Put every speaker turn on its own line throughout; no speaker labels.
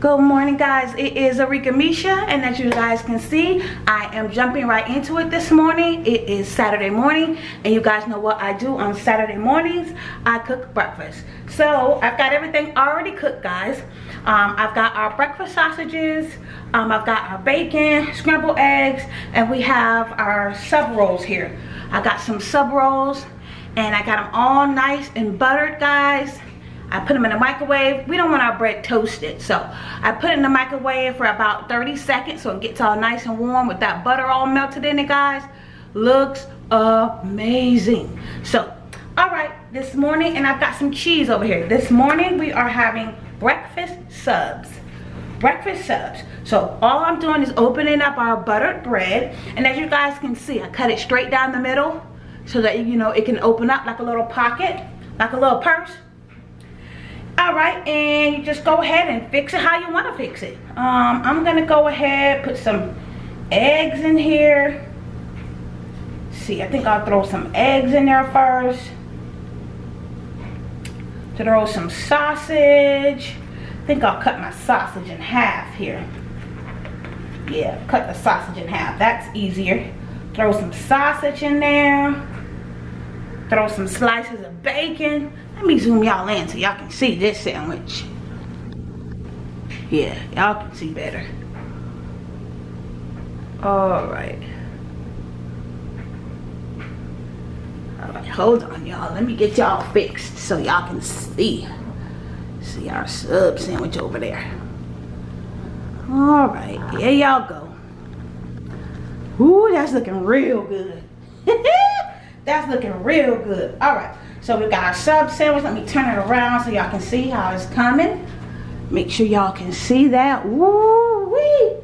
Good morning guys, it is Arika Misha and as you guys can see, I am jumping right into it this morning. It is Saturday morning and you guys know what I do on Saturday mornings. I cook breakfast. So I've got everything already cooked guys. Um, I've got our breakfast sausages, um, I've got our bacon, scrambled eggs, and we have our sub rolls here. I got some sub rolls and I got them all nice and buttered guys I put them in the microwave. We don't want our bread toasted. So I put it in the microwave for about 30 seconds so it gets all nice and warm with that butter all melted in it, guys. Looks amazing. So, all right, this morning, and I've got some cheese over here. This morning we are having breakfast subs. Breakfast subs. So all I'm doing is opening up our buttered bread. And as you guys can see, I cut it straight down the middle so that, you know, it can open up like a little pocket, like a little purse all right and you just go ahead and fix it how you want to fix it. Um, i'm gonna go ahead put some eggs in here. See i think i'll throw some eggs in there first. Throw some sausage. I think i'll cut my sausage in half here. Yeah cut the sausage in half. That's easier. Throw some sausage in there. Throw some slices of bacon let me zoom y'all in so y'all can see this sandwich. Yeah, y'all can see better. Alright. Alright, hold on y'all. Let me get y'all fixed so y'all can see. See our sub sandwich over there. Alright, here y'all go. Ooh, that's looking real good. that's looking real good. Alright. So we got our sub sandwich. Let me turn it around so y'all can see how it's coming. Make sure y'all can see that. Woo wee.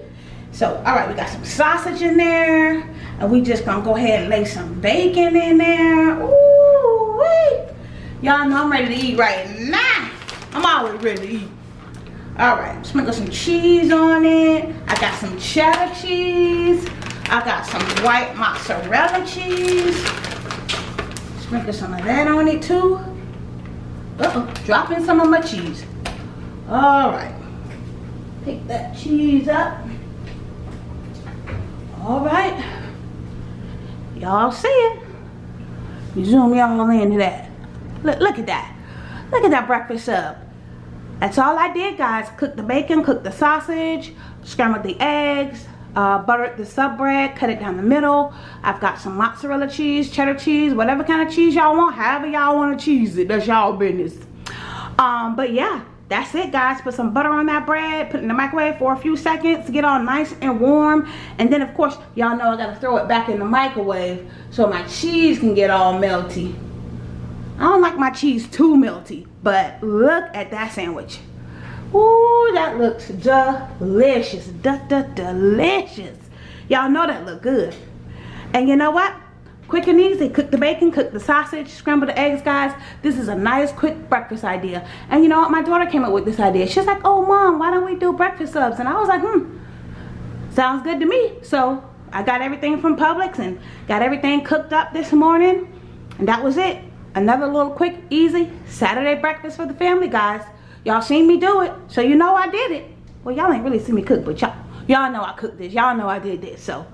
So, all right, we got some sausage in there. And we just gonna go ahead and lay some bacon in there. Ooh wee. Y'all know I'm ready to eat right now. I'm always ready to eat. All right, sprinkle some cheese on it. I got some cheddar cheese. I got some white mozzarella cheese. Sprinkle some of that on it too. Uh-oh, dropping some of my cheese. All right. Pick that cheese up. All right. Y'all see it. You zoom y'all into that. Look, look at that. Look at that breakfast up. That's all I did, guys. Cook the bacon, cook the sausage, scrambled the eggs, uh, buttered the sub bread, cut it down the middle. I've got some mozzarella cheese, cheddar cheese, whatever kind of cheese y'all want, however y'all want to cheese it. That's y'all business. Um, but yeah, that's it guys. Put some butter on that bread, put it in the microwave for a few seconds get all nice and warm. And then of course, y'all know I gotta throw it back in the microwave so my cheese can get all melty. I don't like my cheese too melty, but look at that sandwich. Ooh, that looks delicious. Da, da, delicious. Y'all know that look good. And you know what? Quick and easy. Cook the bacon, cook the sausage, scramble the eggs, guys. This is a nice, quick breakfast idea. And you know what? My daughter came up with this idea. She's like, oh, Mom, why don't we do breakfast subs? And I was like, hmm, sounds good to me. So I got everything from Publix and got everything cooked up this morning. And that was it. Another little quick, easy Saturday breakfast for the family, guys. Y'all seen me do it, so you know I did it. Well, y'all ain't really seen me cook, but y'all y'all know I cooked this. Y'all know I did this, so.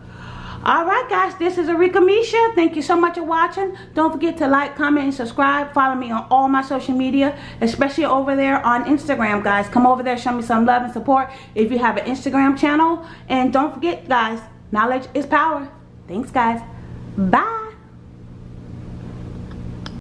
Alright guys, this is Arika Misha. Thank you so much for watching. Don't forget to like, comment, and subscribe. Follow me on all my social media, especially over there on Instagram, guys. Come over there, show me some love and support if you have an Instagram channel. And don't forget, guys, knowledge is power. Thanks, guys. Bye.